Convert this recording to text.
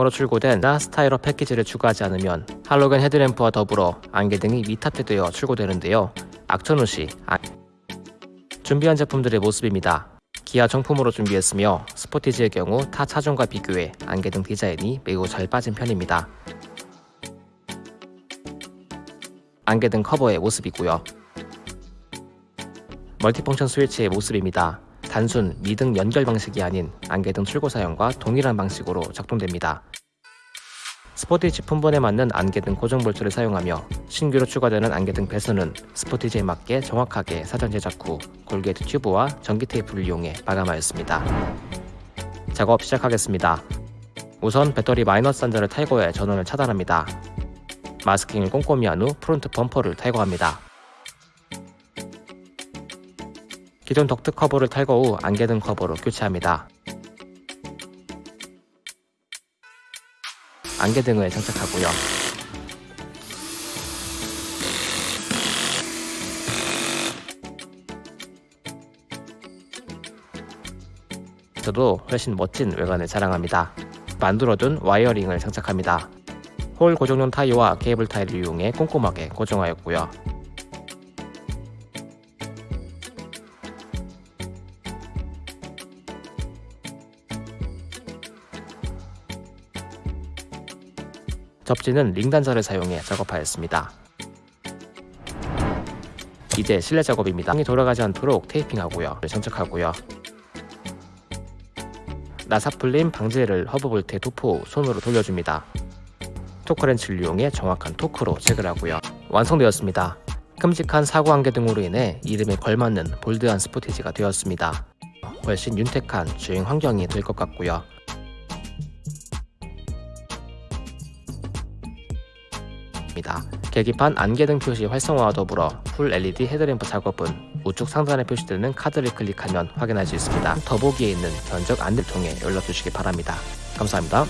으로 출고된 나 스타일러 패키지를 추가하지 않으면 할로겐 헤드램프와 더불어 안개등이 미탑재되어 출고되는데요. 악천후 시 아- 준비한 제품들의 모습입니다. 기아 정품으로 준비했으며 스포티지의 경우 타 차종과 비교해 안개등 디자인이 매우 잘 빠진 편입니다. 안개등 커버의 모습이고요. multifunction 스위치의 모습입니다. 단순 미등 연결 방식이 아닌 안개등 출고 사양과 동일한 방식으로 작동됩니다. 스포티지 품번에 맞는 안개등 고정 볼트를 사용하며 신규로 추가되는 안개등 배선은 스포티지에 맞게 정확하게 사전 제작 후 corrugate 튜브와 전기 테이프를 이용해 마감하였습니다. 작업 시작하겠습니다. 우선 배터리 마이너스 단자를 탈거해 전원을 차단합니다. 마스킹을 꼼꼼히 한 후 프론트 범퍼를 탈거합니다. 기존 덕트 커버를 탈거 후 안개등 커버로 교체합니다. 안개등을 장착하고요. 전보다 훨씬 멋진 외관을 자랑합니다. 만들어둔 wiring을 장착합니다. 홀 고정용 타이와 케이블 타이를 이용해 꼼꼼하게 고정하였고요. 접지는 링 단자를 사용해 작업하였습니다. 이제 실내 작업입니다. 땅이 돌아가지 않도록 테이핑하고요. 장착하고요. 나사 풀림 방지제를 허브 볼트에 도포 후 손으로 돌려줍니다. 토크렌치를 이용해 정확한 토크로 체크를 하고요. 완성되었습니다. 큼직한 사구 안개등으로 인해 이름에 걸맞는 bold한 스포티지가 되었습니다. 훨씬 윤택한 주행 환경이 될 것 같고요. 입니다. 계기판 안개등 표시 활성화와 더불어 full LED 헤드램프 작업은 우측 상단에 표시되는 카드를 클릭하면 확인할 수 있습니다. 더보기에 있는 견적 안내를 통해 연락 주시기 바랍니다. 감사합니다.